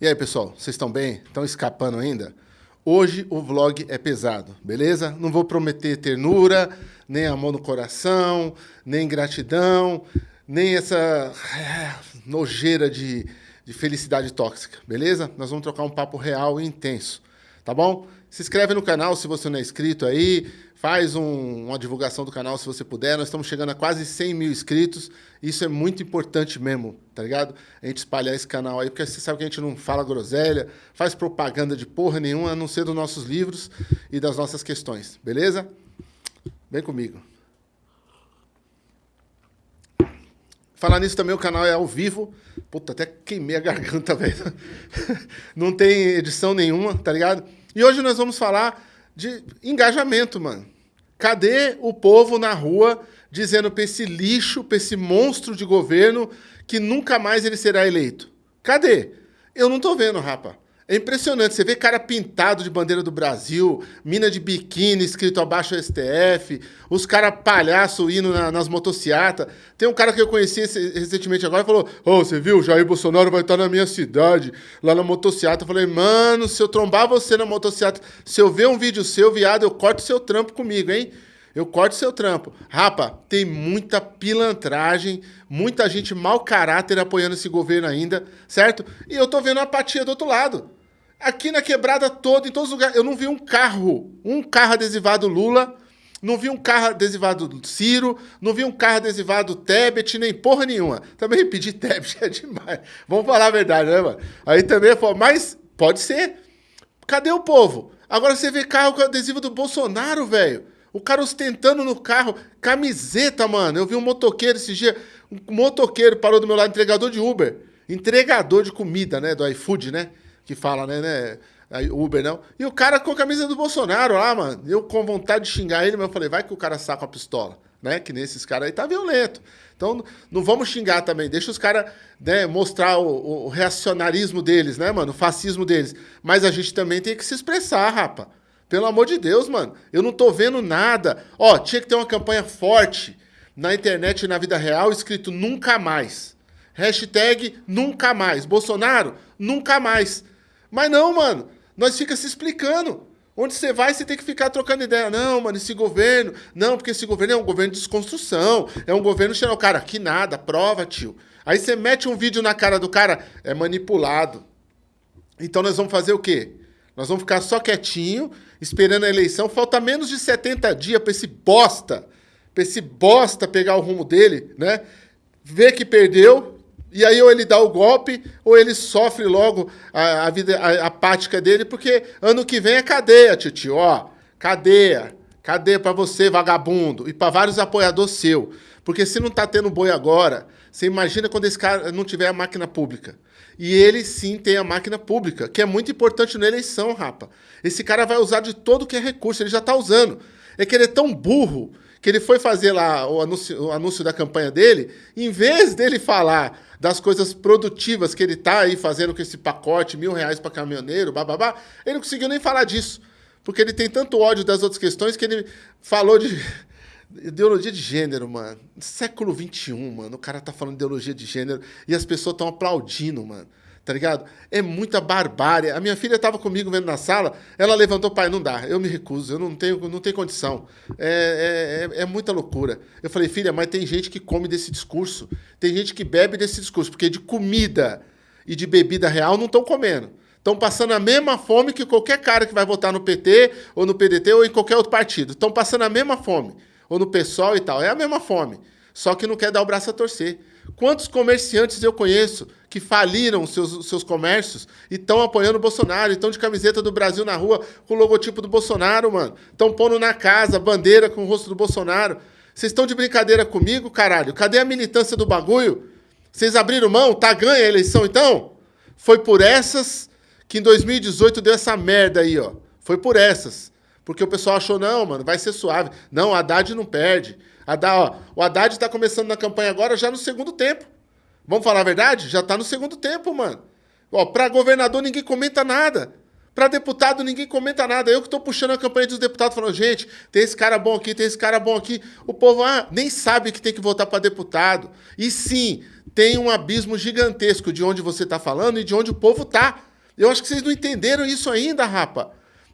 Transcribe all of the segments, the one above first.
E aí, pessoal, vocês estão bem? Estão escapando ainda? Hoje o vlog é pesado, beleza? Não vou prometer ternura, nem amor no coração, nem gratidão, nem essa nojeira de, de felicidade tóxica, beleza? Nós vamos trocar um papo real e intenso, tá bom? Se inscreve no canal se você não é inscrito aí, faz um, uma divulgação do canal se você puder. Nós estamos chegando a quase 100 mil inscritos. Isso é muito importante mesmo, tá ligado? A gente espalhar esse canal aí, porque você sabe que a gente não fala groselha, faz propaganda de porra nenhuma, a não ser dos nossos livros e das nossas questões, beleza? Vem comigo. Falar nisso também, o canal é ao vivo. Puta, até queimei a garganta, velho. Não tem edição nenhuma, tá ligado? E hoje nós vamos falar de engajamento, mano. Cadê o povo na rua dizendo para esse lixo, para esse monstro de governo que nunca mais ele será eleito? Cadê? Eu não tô vendo, rapa. É impressionante, você vê cara pintado de bandeira do Brasil, mina de biquíni escrito abaixo STF, os caras palhaço indo na, nas motocicletas. Tem um cara que eu conheci recentemente agora e falou: Ô, oh, você viu? Jair Bolsonaro vai estar na minha cidade, lá na motocicleta. Eu falei, mano, se eu trombar você na motocicleta, se eu ver um vídeo seu, viado, eu corto seu trampo comigo, hein? Eu corto seu trampo. Rapa, tem muita pilantragem, muita gente mau caráter apoiando esse governo ainda, certo? E eu tô vendo a apatia do outro lado. Aqui na quebrada toda, em todos os lugares, eu não vi um carro, um carro adesivado Lula, não vi um carro adesivado Ciro, não vi um carro adesivado Tebet, nem porra nenhuma. Também pedir Tebet é demais. Vamos falar a verdade, né, mano? Aí também, mas pode ser. Cadê o povo? Agora você vê carro com adesivo do Bolsonaro, velho. O cara ostentando no carro, camiseta, mano. Eu vi um motoqueiro esse dia, um motoqueiro parou do meu lado, entregador de Uber. Entregador de comida, né, do iFood, né? Que fala, né, né? Uber não. E o cara com a camisa do Bolsonaro lá, mano. Eu com vontade de xingar ele, mas eu falei, vai que o cara saca a pistola, né? Que nesses caras aí tá violento. Então não vamos xingar também. Deixa os caras né, mostrar o, o, reacionarismo deles, né, mano? O fascismo deles. Mas a gente também tem que se expressar, rapa. Pelo amor de Deus, mano. Eu não tô vendo nada. Ó, tinha que ter uma campanha forte na internet e na vida real escrito nunca mais. Hashtag nunca mais. Bolsonaro, nunca mais. Mas não, mano. Nós fica se explicando. Onde você vai, você tem que ficar trocando ideia. Não, mano, esse governo. Não, porque esse governo é um governo de desconstrução. É um governo cheio. Cara, que nada, prova, tio. Aí você mete um vídeo na cara do cara, é manipulado. Então nós vamos fazer o quê? Nós vamos ficar só quietinho, esperando a eleição. Falta menos de 70 dias para esse bosta, para esse bosta pegar o rumo dele, né? Ver que perdeu, e aí ou ele dá o golpe, ou ele sofre logo a, a vida a, apática dele, porque ano que vem é cadeia, tio, ó. Cadeia. Cadeia para você, vagabundo. E para vários apoiadores seu. Porque se não tá tendo boi agora, você imagina quando esse cara não tiver a máquina pública. E ele sim tem a máquina pública, que é muito importante na eleição, rapa. Esse cara vai usar de todo que é recurso, ele já tá usando. É que ele é tão burro que ele foi fazer lá o anúncio, o anúncio da campanha dele, em vez dele falar das coisas produtivas que ele está aí fazendo com esse pacote, mil reais para caminhoneiro, bababá, ele não conseguiu nem falar disso. Porque ele tem tanto ódio das outras questões que ele falou de ideologia de gênero, mano. Século XXI, mano. O cara tá falando de ideologia de gênero e as pessoas estão aplaudindo, mano tá ligado? É muita barbárie. A minha filha estava comigo vendo na sala, ela levantou, pai, não dá, eu me recuso, eu não tenho, não tenho condição. É, é, é, é muita loucura. Eu falei, filha, mas tem gente que come desse discurso, tem gente que bebe desse discurso, porque de comida e de bebida real não estão comendo. Estão passando a mesma fome que qualquer cara que vai votar no PT, ou no PDT, ou em qualquer outro partido. Estão passando a mesma fome. Ou no PSOL e tal. É a mesma fome. Só que não quer dar o braço a torcer. Quantos comerciantes eu conheço que faliram seus, seus comércios e estão apoiando o Bolsonaro, estão de camiseta do Brasil na rua com o logotipo do Bolsonaro, mano. Estão pondo na casa bandeira com o rosto do Bolsonaro. Vocês estão de brincadeira comigo, caralho? Cadê a militância do bagulho? Vocês abriram mão? Tá ganha a eleição, então? Foi por essas que em 2018 deu essa merda aí, ó. Foi por essas. Porque o pessoal achou, não, mano, vai ser suave. Não, Haddad não perde. Haddad, ó, o Haddad está começando na campanha agora já no segundo tempo. Vamos falar a verdade? Já está no segundo tempo, mano. Ó, para governador ninguém comenta nada. Para deputado ninguém comenta nada. Eu que estou puxando a campanha dos deputados falando, gente, tem esse cara bom aqui, tem esse cara bom aqui. O povo ah, nem sabe que tem que votar para deputado. E sim, tem um abismo gigantesco de onde você está falando e de onde o povo está. Eu acho que vocês não entenderam isso ainda, rapa.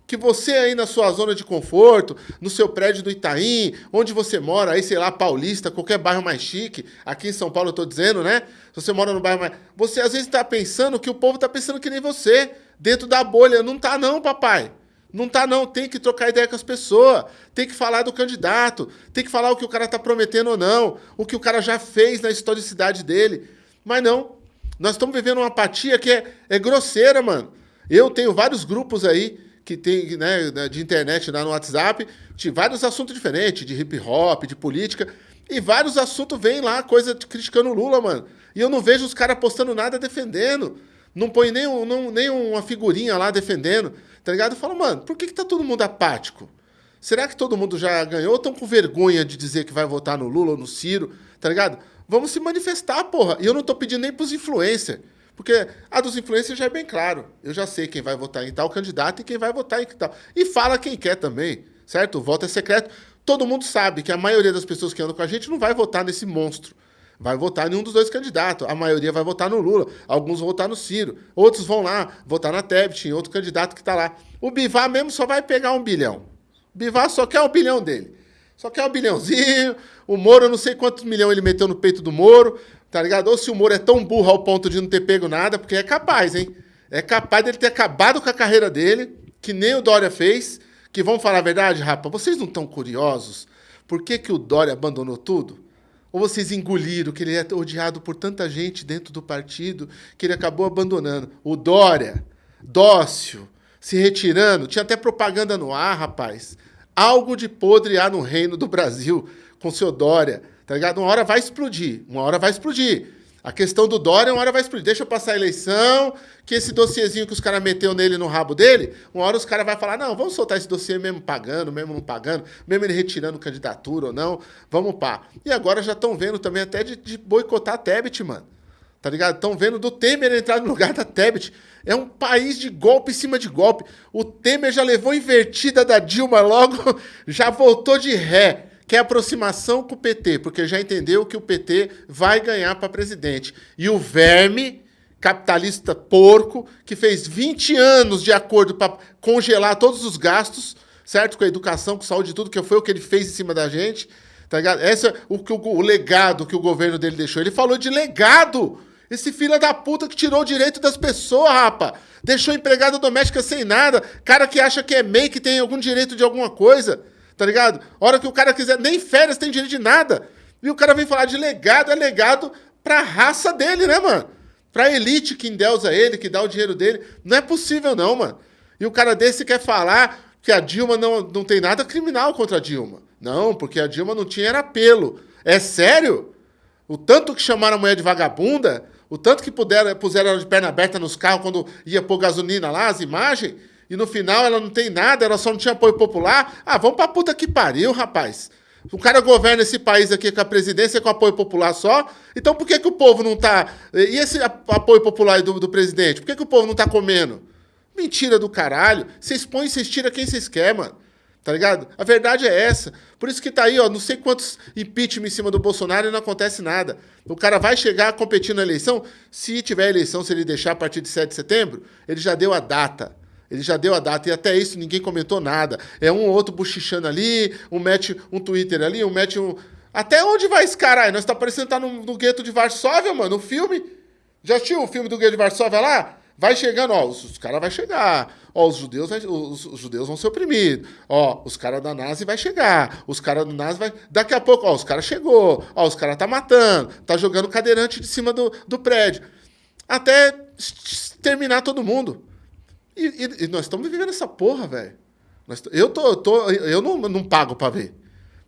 Que você aí na sua zona de conforto, no seu prédio do Itaim, onde você mora, aí, sei lá, Paulista, qualquer bairro mais chique, aqui em São Paulo eu tô dizendo, né? Se você mora no bairro mais. Você às vezes está pensando que o povo está pensando que nem você, dentro da bolha. Não tá, não, papai. Não tá, não. Tem que trocar ideia com as pessoas. Tem que falar do candidato. Tem que falar o que o cara tá prometendo ou não. O que o cara já fez na historicidade dele. Mas não. Nós estamos vivendo uma apatia que é, é grosseira, mano. Eu tenho vários grupos aí que tem né, de internet lá no WhatsApp, de vários assuntos diferentes, de hip hop, de política, e vários assuntos vêm lá, coisa criticando o Lula, mano. E eu não vejo os caras postando nada defendendo. Não põe nem, um, nem uma figurinha lá defendendo, tá ligado? Eu falo, mano, por que, que tá todo mundo apático? Será que todo mundo já ganhou ou estão com vergonha de dizer que vai votar no Lula ou no Ciro, tá ligado? Vamos se manifestar, porra. E eu não tô pedindo nem pros influencers. Porque a dos influencers já é bem claro. Eu já sei quem vai votar em tal candidato e quem vai votar em tal. E fala quem quer também, certo? O voto é secreto. Todo mundo sabe que a maioria das pessoas que andam com a gente não vai votar nesse monstro. Vai votar em um dos dois candidatos. A maioria vai votar no Lula. Alguns vão votar no Ciro. Outros vão lá votar na Tebet, em outro candidato que está lá. O Bivar mesmo só vai pegar um bilhão. O Bivar só quer um bilhão dele. Só quer um bilhãozinho. O Moro, eu não sei quantos milhões ele meteu no peito do Moro. Tá ligado? Ou se o Moro é tão burro ao ponto de não ter pego nada, porque é capaz, hein? É capaz dele ter acabado com a carreira dele, que nem o Dória fez. Que vão falar a verdade, rapa, vocês não estão curiosos? Por que, que o Dória abandonou tudo? Ou vocês engoliram que ele é odiado por tanta gente dentro do partido que ele acabou abandonando? O Dória, dócil, se retirando, tinha até propaganda no ar, rapaz. Algo de podre há no reino do Brasil com seu Dória Tá ligado? Uma hora vai explodir. Uma hora vai explodir. A questão do Dória, uma hora vai explodir. Deixa eu passar a eleição, que esse dossiezinho que os caras meteu nele no rabo dele, uma hora os caras vão falar, não, vamos soltar esse dossiê mesmo pagando, mesmo não pagando, mesmo ele retirando candidatura ou não, vamos pá. E agora já estão vendo também até de, de boicotar a Tebet, mano. Tá ligado? Estão vendo do Temer entrar no lugar da Tebet. É um país de golpe em cima de golpe. O Temer já levou invertida da Dilma logo, já voltou de ré quer aproximação com o PT, porque já entendeu que o PT vai ganhar para presidente. E o verme capitalista porco, que fez 20 anos de acordo para congelar todos os gastos, certo? Com a educação, com saúde e tudo, que foi o que ele fez em cima da gente, tá ligado? Esse é o, o, o legado que o governo dele deixou. Ele falou de legado! Esse filho da puta que tirou o direito das pessoas, rapa. Deixou empregada doméstica sem nada. Cara que acha que é MEI, que tem algum direito de alguma coisa. Tá ligado? Hora que o cara quiser, nem férias tem direito de nada. E o cara vem falar de legado, é legado pra raça dele, né, mano? Pra elite que endeusa ele, que dá o dinheiro dele. Não é possível, não, mano. E o cara desse quer falar que a Dilma não, não tem nada criminal contra a Dilma. Não, porque a Dilma não tinha era apelo. É sério? O tanto que chamaram a mulher de vagabunda, o tanto que puderam, puseram ela de perna aberta nos carros quando ia pôr gasolina lá, as imagens, e no final ela não tem nada, ela só não tinha apoio popular. Ah, vamos pra puta que pariu, rapaz. O cara governa esse país aqui com a presidência com apoio popular só. Então por que, que o povo não tá. E esse apoio popular do, do presidente? Por que, que o povo não tá comendo? Mentira do caralho. Vocês põem, vocês tiram quem vocês querem, mano. Tá ligado? A verdade é essa. Por isso que tá aí, ó, não sei quantos impeachment em cima do Bolsonaro e não acontece nada. O cara vai chegar a competir na eleição. Se tiver eleição, se ele deixar a partir de 7 de setembro, ele já deu a data. Ele já deu a data e até isso ninguém comentou nada. É um ou outro bochichando ali, um mete um Twitter ali, um mete um. Até onde vai esse caralho? Nós tá parecendo estar tá no, no gueto de Varsóvia, mano, o filme. Já assistiu o filme do gueto de Varsóvia lá? Vai chegando, ó, os, os caras vão chegar. Ó, os judeus, vai, os, os, judeus vão ser oprimidos. Ó, os caras da Nazi vai chegar. Os caras do Nazi vai. Daqui a pouco, ó, os caras chegou. Ó, os caras tá matando. Tá jogando cadeirante de cima do, do prédio. Até terminar todo mundo. E, e, e nós estamos vivendo essa porra, velho. Eu, tô, tô, eu não, não pago para ver.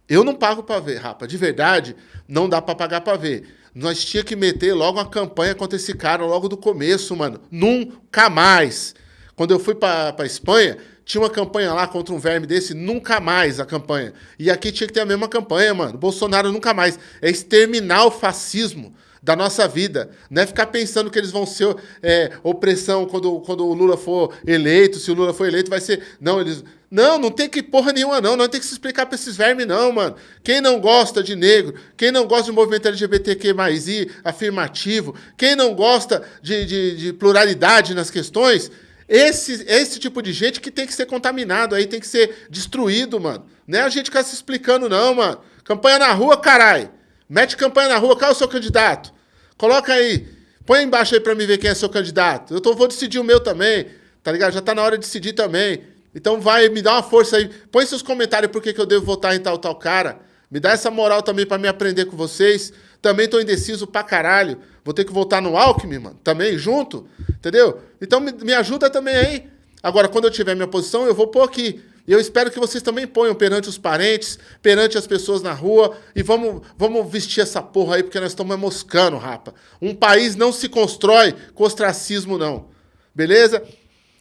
Eu não pago para ver, rapa. De verdade, não dá para pagar para ver. Nós tinha que meter logo uma campanha contra esse cara logo do começo, mano. Nunca mais. Quando eu fui para Espanha, tinha uma campanha lá contra um verme desse, nunca mais a campanha. E aqui tinha que ter a mesma campanha, mano. Bolsonaro nunca mais. É exterminar o fascismo da nossa vida. Não é ficar pensando que eles vão ser é, opressão quando, quando o Lula for eleito, se o Lula for eleito, vai ser. Não, eles. Não, não tem que porra nenhuma, não. Não tem que se explicar para esses vermes, não, mano. Quem não gosta de negro, quem não gosta de movimento LGBTQ I, afirmativo, quem não gosta de, de, de pluralidade nas questões, Esse, esse tipo de gente que tem que ser contaminado aí, tem que ser destruído, mano. Não é a gente ficar se explicando, não, mano. Campanha na rua, carai. Mete campanha na rua, qual é o seu candidato? Coloca aí. Põe embaixo aí pra me ver quem é seu candidato. Eu tô, vou decidir o meu também, tá ligado? Já tá na hora de decidir também. Então vai, me dá uma força aí. Põe seus comentários por que, que eu devo votar em tal, tal cara. Me dá essa moral também para me aprender com vocês. Também tô indeciso pra caralho. Vou ter que votar no Alckmin, mano. Também, junto. Entendeu? Então me, me ajuda também aí. Agora, quando eu tiver minha posição, eu vou pôr aqui. E eu espero que vocês também ponham perante os parentes, perante as pessoas na rua. E vamos, vamos vestir essa porra aí, porque nós estamos moscando, rapa. Um país não se constrói com ostracismo, não. Beleza?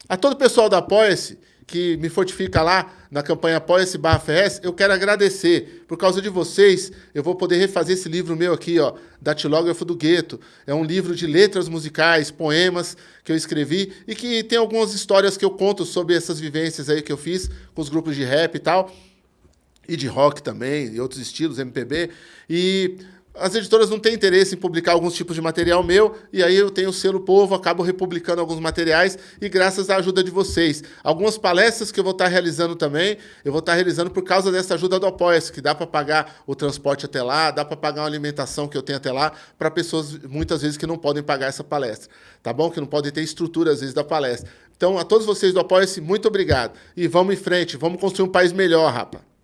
A todo o pessoal da Apoia-se, que me fortifica lá na campanha Apoia-se barra FS, eu quero agradecer. Por causa de vocês, eu vou poder refazer esse livro meu aqui, ó, Datilógrafo do Gueto. É um livro de letras musicais, poemas que eu escrevi e que tem algumas histórias que eu conto sobre essas vivências aí que eu fiz com os grupos de rap e tal. E de rock também, e outros estilos, MPB. E as editoras não têm interesse em publicar alguns tipos de material meu, e aí eu tenho o selo Povo, acabo republicando alguns materiais, e graças à ajuda de vocês. Algumas palestras que eu vou estar realizando também, eu vou estar realizando por causa dessa ajuda do Apoia-se, que dá para pagar o transporte até lá, dá para pagar uma alimentação que eu tenho até lá, para pessoas, muitas vezes, que não podem pagar essa palestra, tá bom? Que não podem ter estrutura, às vezes, da palestra. Então, a todos vocês do Apoia-se, muito obrigado. E vamos em frente, vamos construir um país melhor, rapa.